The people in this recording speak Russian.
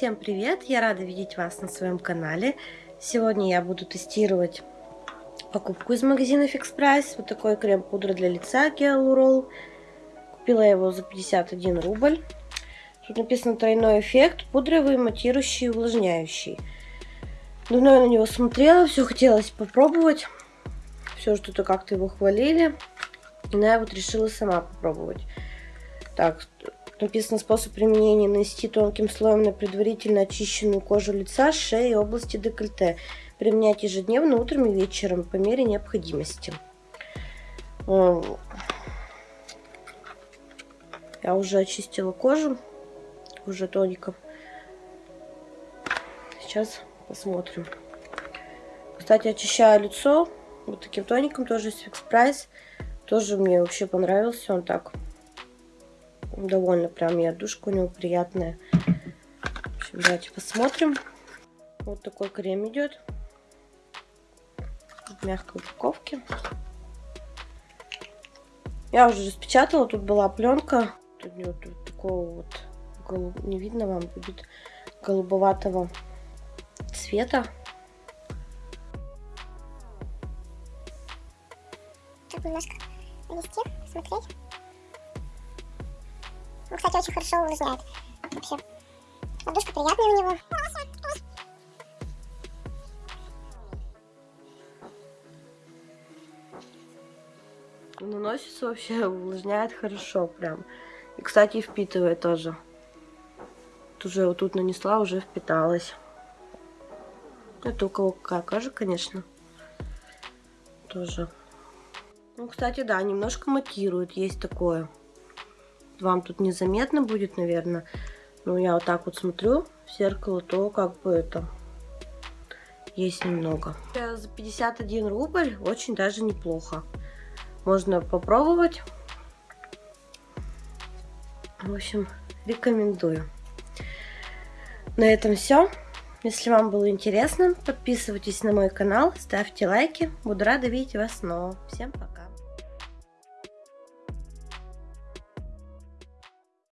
Всем привет! Я рада видеть вас на своем канале. Сегодня я буду тестировать покупку из магазина Fix Price. Вот такой крем-пудра для лица Гиалурол. Купила я его за 51 рубль. Тут написано тройной эффект, пудровый, матирующий, увлажняющий. Давно я на него смотрела, все хотелось попробовать. Все что-то как-то его хвалили. Но я вот решила сама попробовать. Так, Написано способ применения нанести тонким слоем на предварительно очищенную кожу лица, шеи и области декольте. Применять ежедневно утром и вечером по мере необходимости. Я уже очистила кожу, уже тоником. Сейчас посмотрим. Кстати, очищаю лицо вот таким тоником, тоже из Fix Price. Тоже мне вообще понравился он так довольно прям и отдушка у него приятная. В общем, давайте посмотрим. Вот такой крем идет. В мягкой упаковке. Я уже распечатала, тут была пленка. Тут вот такого вот, голуб... не видно вам, будет голубоватого цвета. Тут немножко нанести, смотреть. Ну, кстати, очень хорошо увлажняет. Вообще. Подушка приятная у него. Наносится вообще, увлажняет хорошо прям. И, кстати, впитывает тоже. Вот уже вот тут нанесла, уже впиталась. Это у кого какая кожа, конечно. Тоже. Ну, кстати, да, немножко матирует, есть такое вам тут незаметно будет, наверное. Но я вот так вот смотрю в зеркало, то как бы это есть немного. За 51 рубль очень даже неплохо. Можно попробовать. В общем, рекомендую. На этом все. Если вам было интересно, подписывайтесь на мой канал, ставьте лайки. Буду рада видеть вас снова. Всем пока.